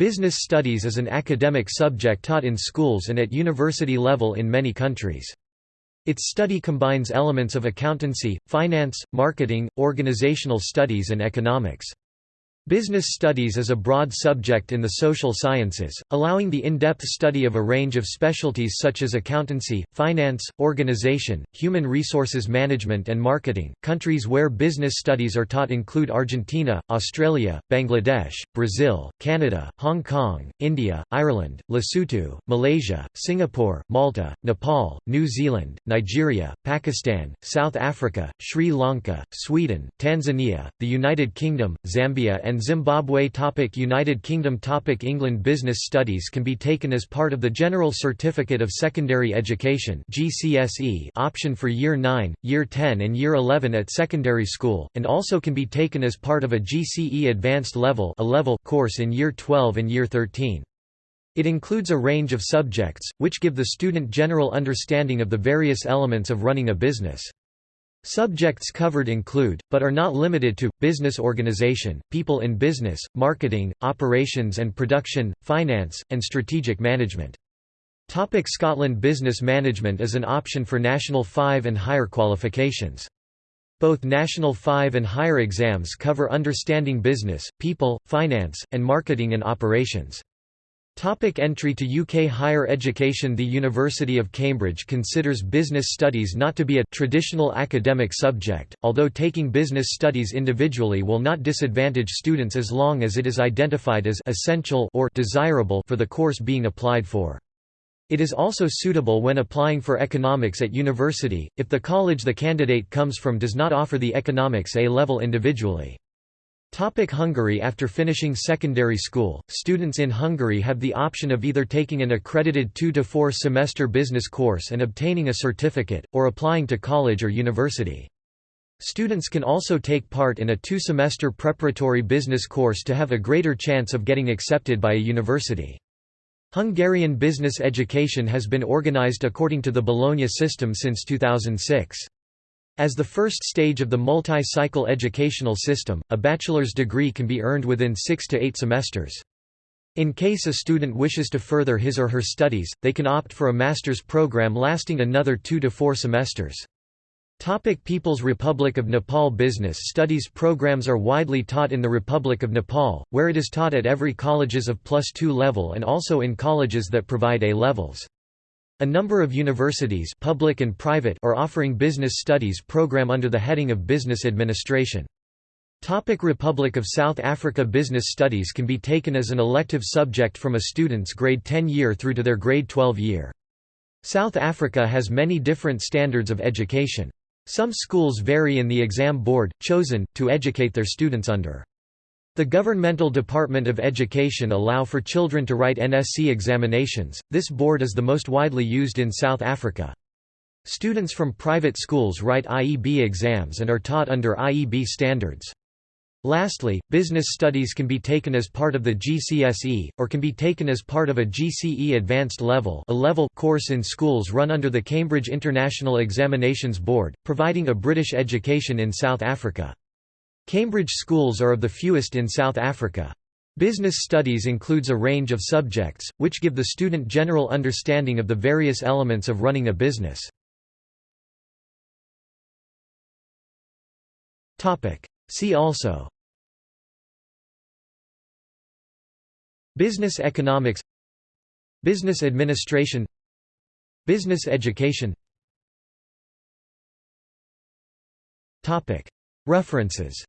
Business studies is an academic subject taught in schools and at university level in many countries. Its study combines elements of accountancy, finance, marketing, organizational studies and economics. Business studies is a broad subject in the social sciences, allowing the in-depth study of a range of specialties such as accountancy, finance, organization, human resources management and marketing. Countries where business studies are taught include Argentina, Australia, Bangladesh, Brazil, Canada, Hong Kong, India, Ireland, Lesotho, Malaysia, Singapore, Malta, Nepal, New Zealand, Nigeria, Pakistan, South Africa, Sri Lanka, Sweden, Tanzania, the United Kingdom, Zambia and and Zimbabwe topic United Kingdom topic England Business Studies can be taken as part of the General Certificate of Secondary Education GCSE option for Year 9, Year 10 and Year 11 at secondary school, and also can be taken as part of a GCE Advanced Level a level course in Year 12 and Year 13. It includes a range of subjects, which give the student general understanding of the various elements of running a business. Subjects covered include, but are not limited to, business organization, people in business, marketing, operations and production, finance, and strategic management. Topic Scotland Business management is an option for National 5 and higher qualifications. Both National 5 and higher exams cover understanding business, people, finance, and marketing and operations. Topic entry to UK higher education The University of Cambridge considers business studies not to be a traditional academic subject, although taking business studies individually will not disadvantage students as long as it is identified as essential or desirable for the course being applied for. It is also suitable when applying for economics at university, if the college the candidate comes from does not offer the economics A-level individually. Topic Hungary After finishing secondary school, students in Hungary have the option of either taking an accredited 2 to 4 semester business course and obtaining a certificate, or applying to college or university. Students can also take part in a two-semester preparatory business course to have a greater chance of getting accepted by a university. Hungarian business education has been organized according to the Bologna system since 2006. As the first stage of the multi-cycle educational system, a bachelor's degree can be earned within six to eight semesters. In case a student wishes to further his or her studies, they can opt for a master's program lasting another two to four semesters. Topic People's Republic of Nepal Business studies programs are widely taught in the Republic of Nepal, where it is taught at every colleges of plus 2 level and also in colleges that provide A levels. A number of universities public and private are offering business studies program under the heading of Business Administration. Topic Republic of South Africa Business studies can be taken as an elective subject from a student's grade 10 year through to their grade 12 year. South Africa has many different standards of education. Some schools vary in the exam board, chosen, to educate their students under. The Governmental Department of Education allow for children to write NSC examinations, this board is the most widely used in South Africa. Students from private schools write IEB exams and are taught under IEB standards. Lastly, business studies can be taken as part of the GCSE, or can be taken as part of a GCE Advanced Level, a level course in schools run under the Cambridge International Examinations Board, providing a British education in South Africa. Cambridge schools are of the fewest in South Africa. Business studies includes a range of subjects, which give the student general understanding of the various elements of running a business. See also. Business economics. Business administration. Business education References